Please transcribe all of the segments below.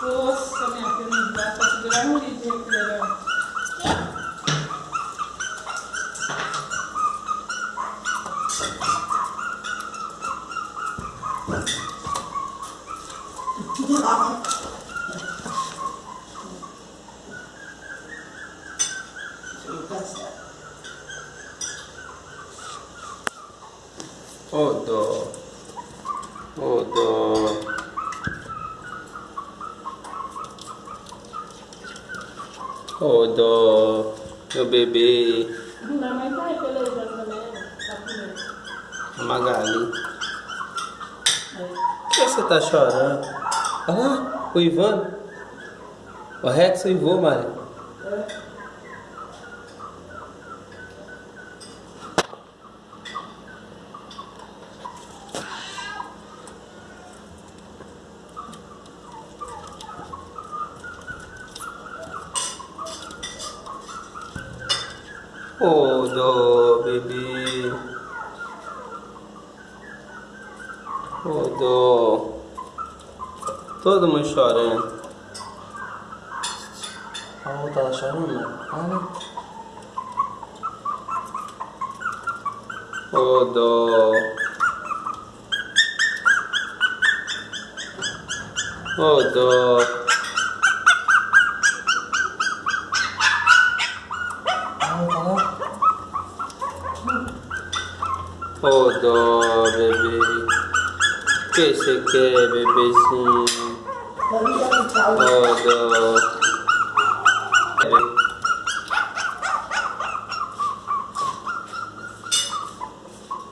Forse mi ha più mangiato, si dovevamo ripetere. Che? Odo. Odo. Mãe tá aí pelejando também, né? Tá comendo. A Magali. Por que você tá chorando? Olha lá, o Ivan. O Rex uivou, Maria. É. Ô dó, bebê. Dó. Todo mundo chorando. A outra tá chorando? Olha. Ô dó. Ô dó. Dó, bebê. Oh Odore bébé, qu'est-ce que bébé si. Odore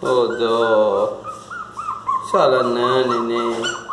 Odore Salananene